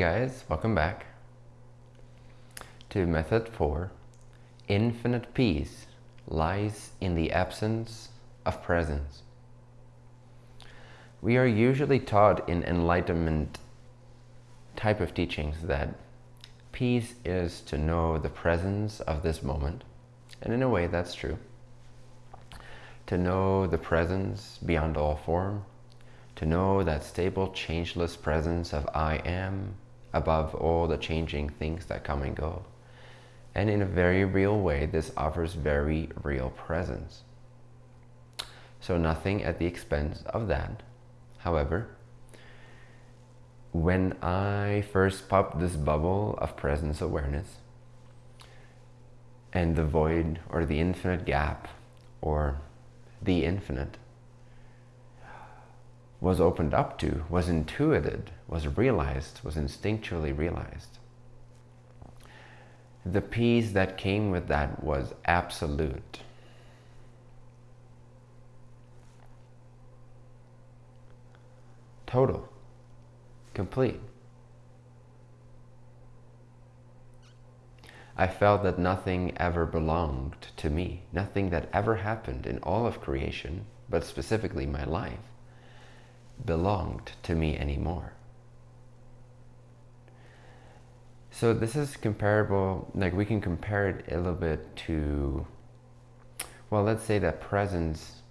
guys, welcome back to method four. Infinite peace lies in the absence of presence. We are usually taught in enlightenment type of teachings that peace is to know the presence of this moment. And in a way, that's true. To know the presence beyond all form, to know that stable, changeless presence of I am above all the changing things that come and go. And in a very real way, this offers very real presence. So nothing at the expense of that. However, when I first popped this bubble of presence awareness and the void or the infinite gap or the infinite was opened up to, was intuited, was realized, was instinctually realized. The peace that came with that was absolute. Total. Complete. I felt that nothing ever belonged to me. Nothing that ever happened in all of creation, but specifically my life, belonged to me anymore. So this is comparable, like we can compare it a little bit to, well, let's say that presence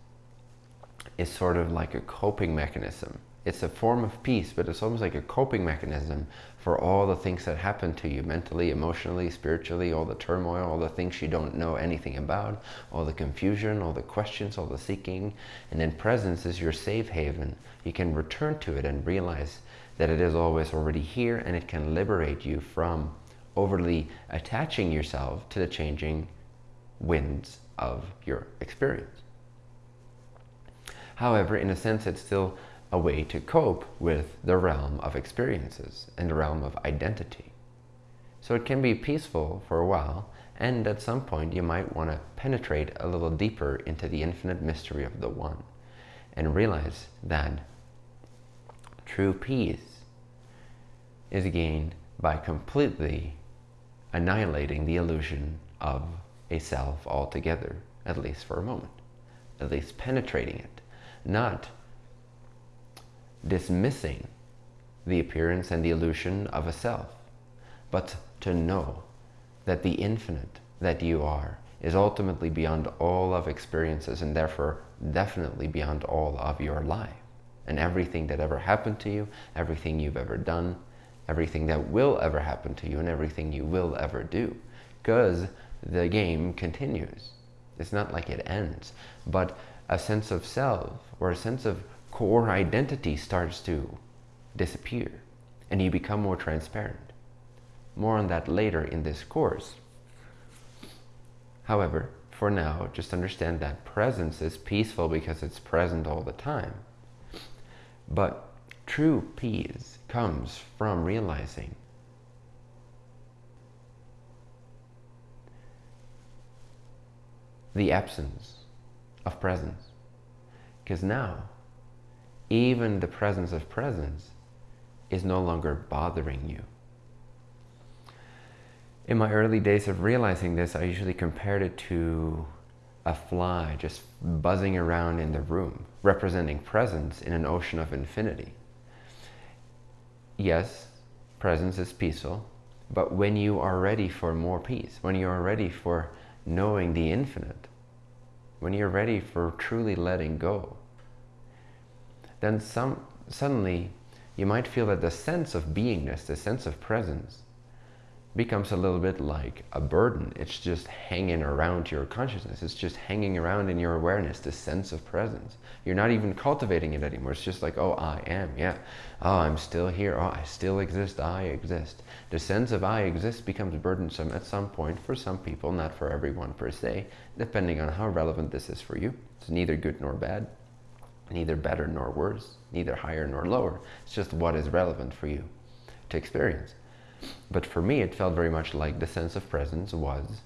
is sort of like a coping mechanism. It's a form of peace, but it's almost like a coping mechanism for all the things that happen to you mentally, emotionally, spiritually, all the turmoil, all the things you don't know anything about, all the confusion, all the questions, all the seeking. And then presence is your safe haven. You can return to it and realize that it is always already here and it can liberate you from overly attaching yourself to the changing winds of your experience. However, in a sense, it's still a way to cope with the realm of experiences and the realm of identity. So it can be peaceful for a while, and at some point you might want to penetrate a little deeper into the infinite mystery of the One and realize that true peace is gained by completely annihilating the illusion of a self altogether, at least for a moment, at least penetrating it, not dismissing the appearance and the illusion of a self, but to know that the infinite that you are is ultimately beyond all of experiences and therefore definitely beyond all of your life. And everything that ever happened to you, everything you've ever done, everything that will ever happen to you, and everything you will ever do. Because the game continues. It's not like it ends. But a sense of self or a sense of core identity starts to disappear and you become more transparent. More on that later in this course. However, for now, just understand that presence is peaceful because it's present all the time. But true peace comes from realizing the absence of presence. Because now even the presence of presence is no longer bothering you. In my early days of realizing this, I usually compared it to a fly just buzzing around in the room, representing presence in an ocean of infinity. Yes, presence is peaceful, but when you are ready for more peace, when you are ready for knowing the infinite, when you're ready for truly letting go, then some, suddenly you might feel that the sense of beingness, the sense of presence, becomes a little bit like a burden. It's just hanging around your consciousness. It's just hanging around in your awareness, the sense of presence. You're not even cultivating it anymore. It's just like, oh, I am, yeah. Oh, I'm still here. Oh, I still exist. I exist. The sense of I exist becomes burdensome at some point for some people, not for everyone per se, depending on how relevant this is for you. It's neither good nor bad neither better nor worse, neither higher nor lower. It's just what is relevant for you to experience. But for me, it felt very much like the sense of presence was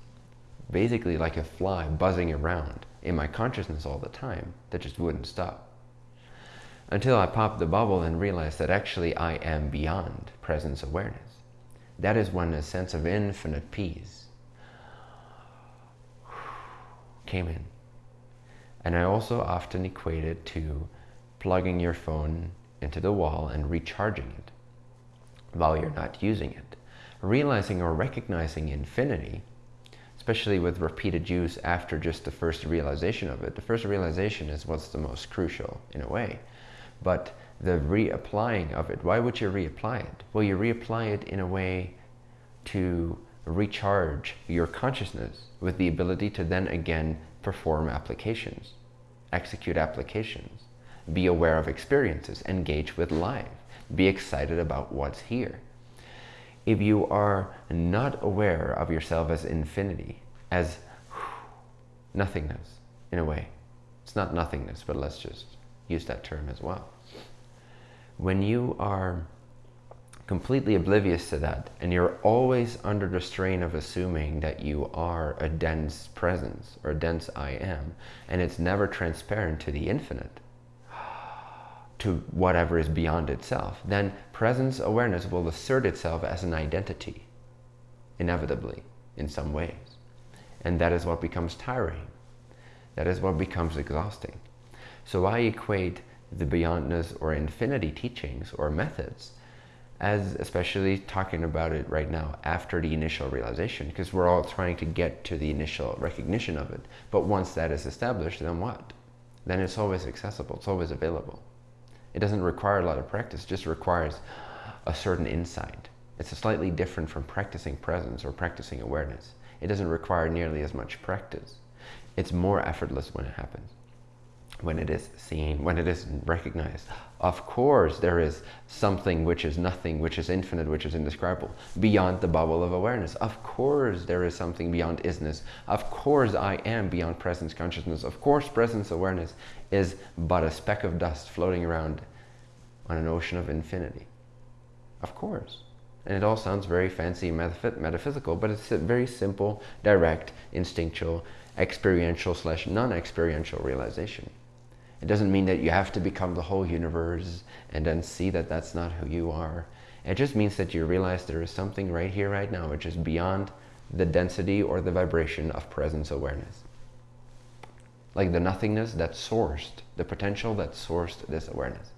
basically like a fly buzzing around in my consciousness all the time that just wouldn't stop. until I popped the bubble and realized that actually I am beyond presence awareness. That is when a sense of infinite peace came in. And I also often equate it to plugging your phone into the wall and recharging it while you're not using it. Realizing or recognizing infinity, especially with repeated use after just the first realization of it. The first realization is what's the most crucial in a way. But the reapplying of it, why would you reapply it? Well, you reapply it in a way to recharge your consciousness with the ability to then again perform applications, execute applications, be aware of experiences, engage with life, be excited about what's here. If you are not aware of yourself as infinity, as nothingness in a way, it's not nothingness, but let's just use that term as well. When you are completely oblivious to that and you're always under the strain of assuming that you are a dense presence or a dense I am and it's never transparent to the infinite to whatever is beyond itself. Then presence awareness will assert itself as an identity inevitably in some ways. And that is what becomes tiring. That is what becomes exhausting. So I equate the beyondness or infinity teachings or methods as especially talking about it right now after the initial realization because we're all trying to get to the initial recognition of it. But once that is established then what? Then it's always accessible it's always available. It doesn't require a lot of practice just requires a certain insight. It's slightly different from practicing presence or practicing awareness. It doesn't require nearly as much practice. It's more effortless when it happens when it is seen, when it is recognized. Of course, there is something which is nothing, which is infinite, which is indescribable, beyond the bubble of awareness. Of course, there is something beyond isness. Of course, I am beyond presence consciousness. Of course, presence awareness is but a speck of dust floating around on an ocean of infinity. Of course. And it all sounds very fancy metaphysical, but it's a very simple, direct, instinctual, experiential slash non-experiential realization. It doesn't mean that you have to become the whole universe and then see that that's not who you are. It just means that you realize there is something right here, right now, which is beyond the density or the vibration of presence awareness. Like the nothingness that sourced, the potential that sourced this awareness.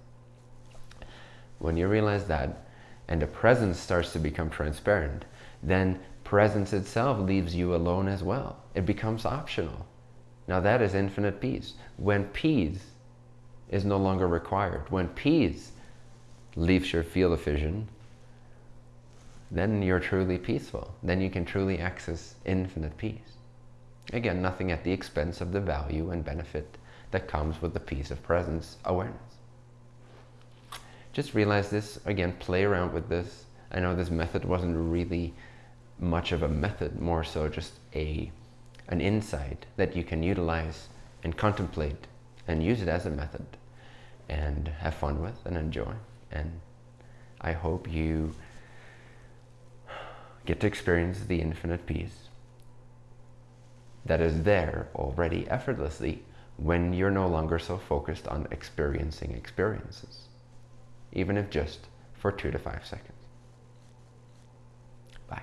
When you realize that, and the presence starts to become transparent, then presence itself leaves you alone as well. It becomes optional. Now that is infinite peace. When peace is no longer required. When peace leaves your field of vision, then you're truly peaceful. Then you can truly access infinite peace. Again, nothing at the expense of the value and benefit that comes with the peace of presence awareness. Just realize this, again, play around with this. I know this method wasn't really much of a method, more so just a, an insight that you can utilize and contemplate and use it as a method and have fun with and enjoy. And I hope you get to experience the infinite peace that is there already effortlessly when you're no longer so focused on experiencing experiences, even if just for two to five seconds. Bye.